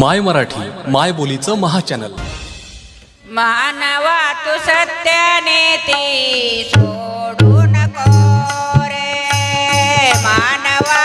माय मराठी माय बोलीचं महाचॅनल. मानवा तू सत्याने ते सोडू नको रे. मानवा